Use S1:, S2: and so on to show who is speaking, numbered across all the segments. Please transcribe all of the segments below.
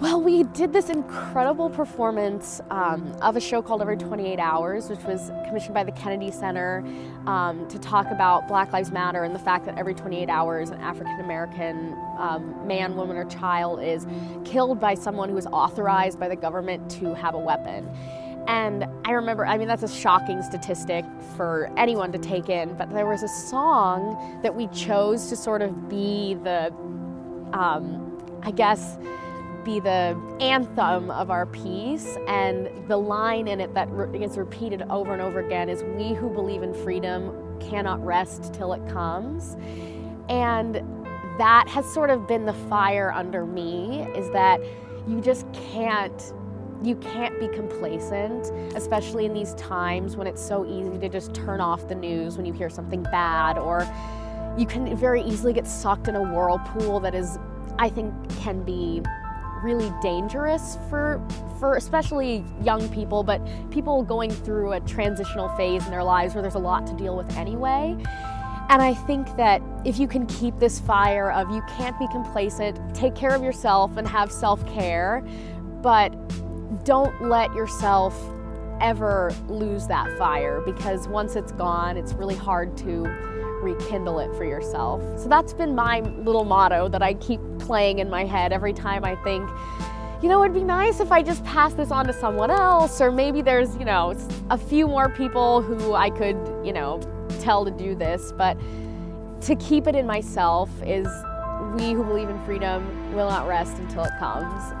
S1: Well, we did this incredible performance um, of a show called Every 28 Hours, which was commissioned by the Kennedy Center um, to talk about Black Lives Matter and the fact that every 28 hours an African American um, man, woman, or child is killed by someone who is authorized by the government to have a weapon. And I remember, I mean, that's a shocking statistic for anyone to take in, but there was a song that we chose to sort of be the, um, I guess, be the anthem of our piece. And the line in it that re gets repeated over and over again is, We who believe in freedom cannot rest till it comes. And that has sort of been the fire under me, is that you just can't you can't be complacent, especially in these times when it's so easy to just turn off the news when you hear something bad, or you can very easily get sucked in a whirlpool that is, I think, can be really dangerous for for especially young people, but people going through a transitional phase in their lives where there's a lot to deal with anyway. And I think that if you can keep this fire of you can't be complacent, take care of yourself and have self-care, but don't let yourself ever lose that fire because once it's gone, it's really hard to rekindle it for yourself. So that's been my little motto that I keep playing in my head every time I think, you know, it'd be nice if I just pass this on to someone else, or maybe there's, you know, a few more people who I could, you know, tell to do this. But to keep it in myself is we who believe in freedom will not rest until it comes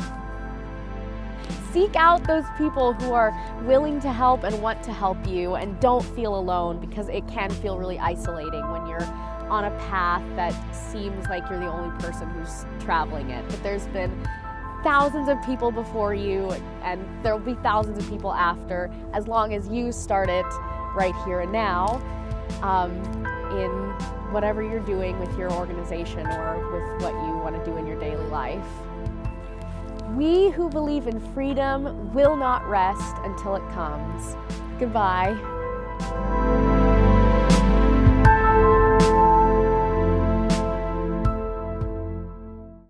S1: seek out those people who are willing to help and want to help you and don't feel alone because it can feel really isolating when you're on a path that seems like you're the only person who's traveling it. But there's been thousands of people before you and there will be thousands of people after as long as you start it right here and now um, in whatever you're doing with your organization or with what you want to do in your daily life. We who believe in freedom will not rest until it comes. Goodbye.